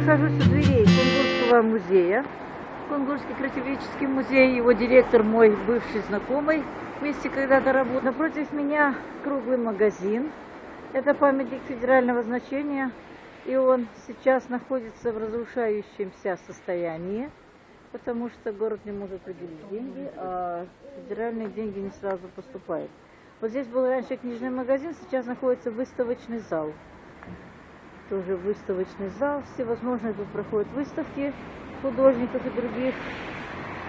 нахожусь у дверей Кунгурского музея. Кунгурский краеведческий музей, его директор мой бывший знакомый, вместе когда-то работал. Напротив меня круглый магазин. Это памятник федерального значения, и он сейчас находится в разрушающемся состоянии, потому что город не может выделить деньги, а федеральные деньги не сразу поступают. Вот здесь был раньше книжный магазин, сейчас находится выставочный зал тоже выставочный зал, всевозможные тут проходят выставки художников и других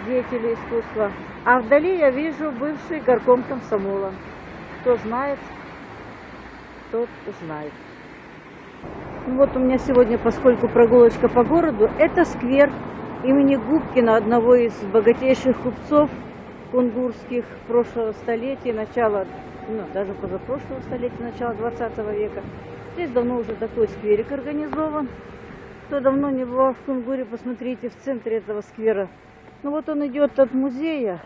деятелей искусства. А вдали я вижу бывший горком комсомола. Кто знает, тот узнает. Ну вот у меня сегодня, поскольку прогулочка по городу, это сквер имени Губкина, одного из богатейших купцов кунгурских прошлого столетия, начала, ну, даже позапрошлого столетия, начала 20 века. Здесь давно уже такой скверик организован. Кто давно не бывал в Кунгуре, посмотрите в центре этого сквера. Ну вот он идет от музея,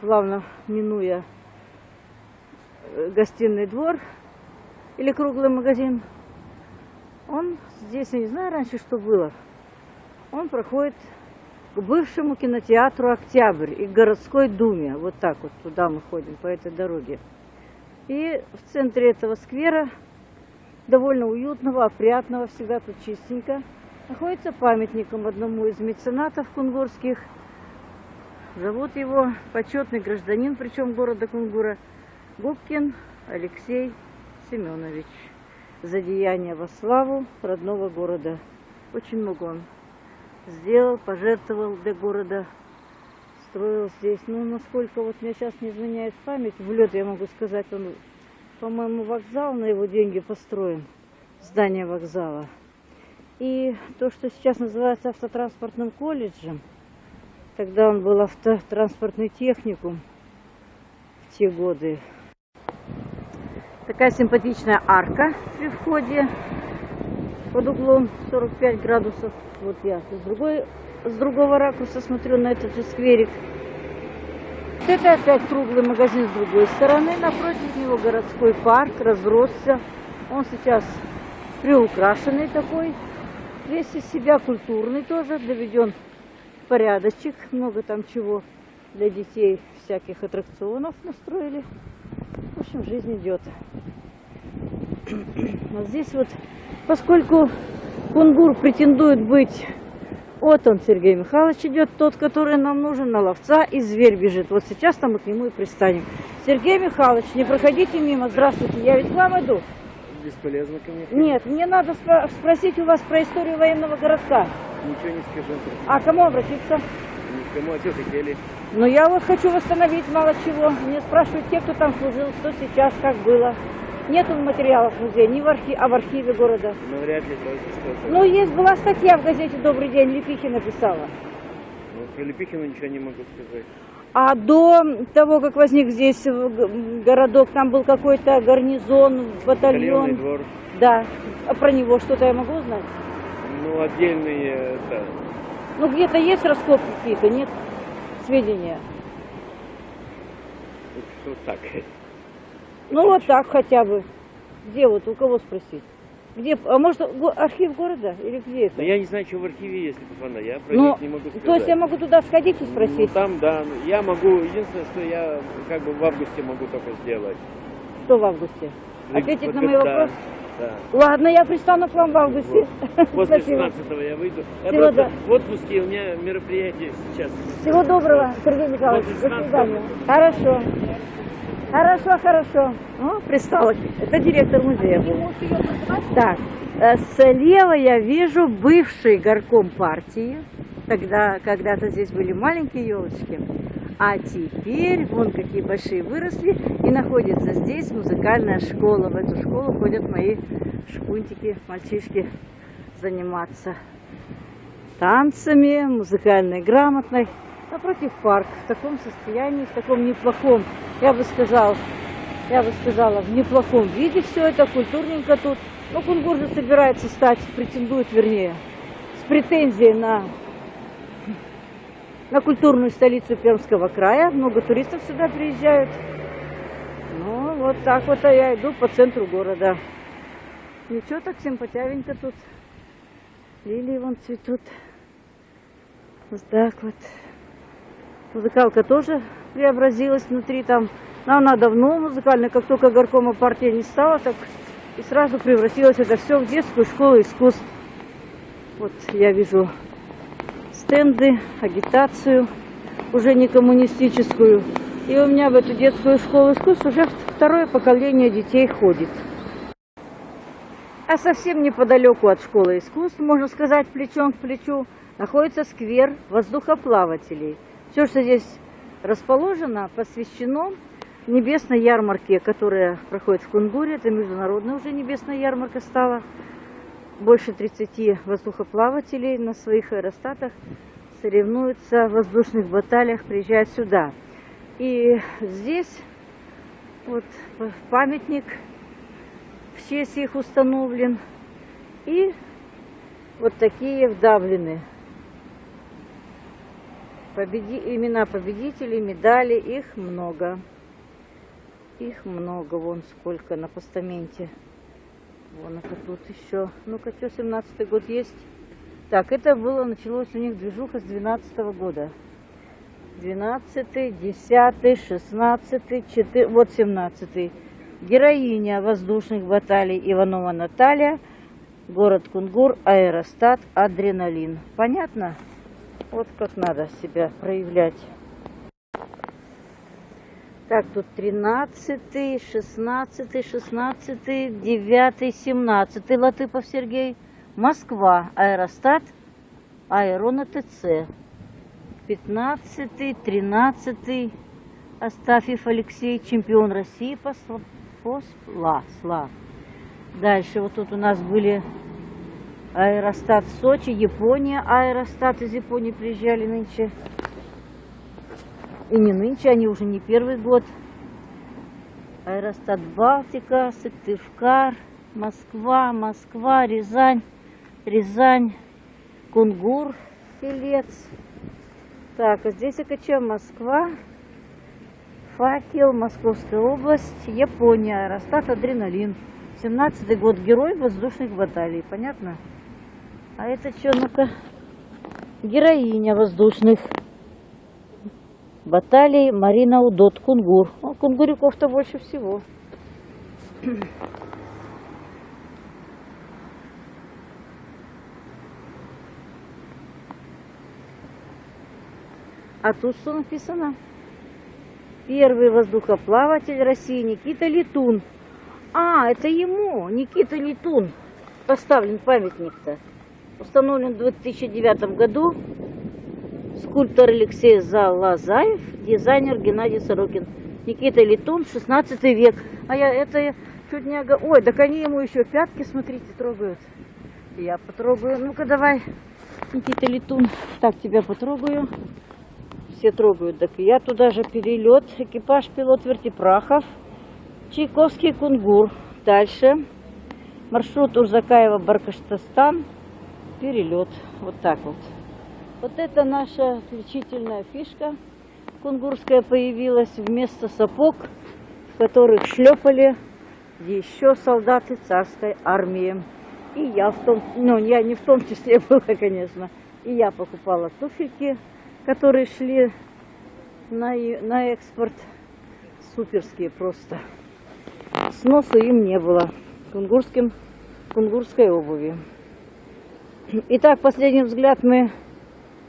плавно минуя э, гостиный двор или круглый магазин. Он здесь, я не знаю раньше, что было. Он проходит к бывшему кинотеатру «Октябрь» и городской думе. Вот так вот туда мы ходим, по этой дороге. И в центре этого сквера, довольно уютного, опрятного, всегда тут чистенько, находится памятником одному из меценатов кунгурских. Зовут его почетный гражданин, причем города Кунгура, Губкин Алексей Семенович. За деяние во славу родного города. Очень много он сделал, пожертвовал для города строил здесь. Ну, насколько вот мне сейчас не изменяет память, в лед я могу сказать, он, по-моему, вокзал на его деньги построен, здание вокзала. И то, что сейчас называется автотранспортным колледжем, тогда он был автотранспортный техникум в те годы. Такая симпатичная арка при входе под углом 45 градусов. Вот я с другой с другого ракурса смотрю на этот же скверик. Это опять круглый магазин с другой стороны. Напротив него городской парк разросся. Он сейчас приукрашенный такой. Весь из себя культурный тоже, доведен порядочек. Много там чего для детей, всяких аттракционов настроили. В общем, жизнь идет. А здесь вот, поскольку Кунгур претендует быть вот он, Сергей Михайлович, идет, тот, который нам нужен, на ловца, и зверь бежит. Вот сейчас там мы к нему и пристанем. Сергей Михайлович, не проходите мимо. Здравствуйте, я ведь к вам иду. Бесполезно ко мне. Нет, мне надо спро спросить у вас про историю военного городка. Ничего не скажу. А кому обратиться? Никому, а что хотели? Ну, я вот хочу восстановить мало чего. Мне спрашивают те, кто там служил, что сейчас, как было. Нету материалов в музее, ни в архиве, а в архиве города. Ну, вряд ли только что-то. Ну, есть, была статья в газете «Добрый день», Лепихина писала. Ну, про Лепихина ничего не могу сказать. А до того, как возник здесь городок, там был какой-то гарнизон, батальон. двор. Да. А про него что-то я могу узнать? Ну, отдельные, да. Ну, где-то есть раскопки какие-то, нет? Сведения? Вот так. Ну вот так хотя бы. Где вот, у кого спросить? Где, а может архив города или где это? Но я не знаю, что в архиве есть, Пафана, я про ну, не могу сказать. То есть я могу туда сходить и спросить? Ну там, да, я могу, единственное, что я как бы в августе могу только сделать. Что в августе? Ответить на мои вопросы? Да. Ладно, я пристану к вам в августе. Вот. После 16 я выйду. Я Всего просто да. в отпуске, у меня мероприятие сейчас. Всего доброго, Сергей Николаевич. До свидания. Хорошо. Хорошо, хорошо. О, пристала. Это директор музея был. Так, э, слева я вижу бывший горком партии. Тогда когда-то здесь были маленькие елочки. А теперь, вон какие большие выросли, и находится здесь музыкальная школа. В эту школу ходят мои шпунтики, мальчишки заниматься танцами, музыкальной грамотной. Напротив парк в таком состоянии, в таком неплохом, я бы сказал, я бы сказала, в неплохом виде все это, культурненько тут. Но Кунгур же собирается стать, претендует, вернее, с претензией на, на культурную столицу Пермского края. Много туристов сюда приезжают. Ну, вот так вот а я иду по центру города. Ничего так симпатявенько тут. Лилии вон цветут. Вот так вот. Музыкалка тоже преобразилась внутри там. Но она давно музыкальная, как только горкома партия не стала, так и сразу превратилось это все в детскую школу искусств. Вот я вижу стенды, агитацию, уже не коммунистическую. И у меня в эту детскую школу искусств уже второе поколение детей ходит. А совсем неподалеку от школы искусств, можно сказать, плечом к плечу, находится сквер воздухоплавателей. Все, что здесь расположено, посвящено небесной ярмарке, которая проходит в Кунгуре. Это международная уже небесная ярмарка стала. Больше 30 воздухоплавателей на своих аэростатах соревнуются в воздушных баталиях, приезжают сюда. И здесь вот памятник в честь их установлен. И вот такие вдавлены. Победи... Имена победителей, медали, их много. Их много, вон сколько на постаменте. Вон это тут еще. Ну-ка, что, 17 год есть? Так, это было, началось у них движуха с 12 -го года. 12, 10, 16, 4, вот 17. Героиня воздушных баталий Иванова Наталья, город Кунгур, аэростат, адреналин. Понятно? Вот как надо себя проявлять. Так, тут 13, 16, 16, 9, 17. Латыпов Сергей. Москва. Аэростат. Аэрона ТЦ. 15, 13. Астафьев Алексей. Чемпион России по, по СЛА. Дальше вот тут у нас были аэростат Сочи, Япония. Аэростат из Японии приезжали нынче. И не нынче, они уже не первый год. Аэростат Балтика, Сыктывкар, Москва, Москва, Рязань, Рязань, Кунгур, Селец. Так, а здесь АКЧ Москва, Факел, Московская область, Япония, Аэростат Адреналин. 17-й год, герой воздушных баталий, понятно? А это что, ну-ка, героиня воздушных баталий Марина Удот, Кунгур. О, кунгуриков-то больше всего. А тут что написано? Первый воздухоплаватель России Никита Летун. А, это ему, Никита Летун, поставлен памятник-то. Установлен в 2009 году скульптор Алексей Залазаев, дизайнер Геннадий Сорокин, Никита Летун, 16 век. А я это чуть не... Ой, так они ему еще пятки, смотрите, трогают. Я потрогаю. Ну-ка, давай, Никита Летун. Так, тебя потрогаю. Все трогают. Так я туда же перелет. Экипаж пилот Вертипрахов. Чайковский Кунгур. Дальше. Маршрут Урзакаева-Баркаштастан. Перелет. Вот так вот. Вот это наша отличительная фишка кунгурская появилась вместо сапог, в которых шлепали еще солдаты царской армии. И я в том, ну я не в том числе была, конечно, и я покупала туфельки, которые шли на, на экспорт, суперские просто. Сноса им не было, кунгурским, кунгурской обуви. Итак, последний взгляд мы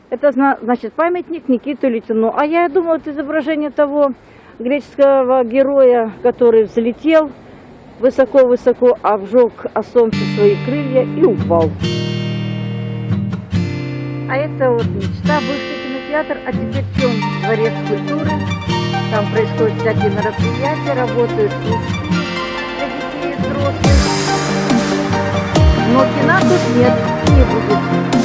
это значит памятник Никиту Литину. А я думала, это изображение того греческого героя, который взлетел высоко-высоко, обжег о солнце свои крылья и упал. А это вот мечта, бывший кинотеатр, а теперь чем дворец культуры. Там происходят всякие мероприятия, работают для детей взрослых но 12 нет, не будет.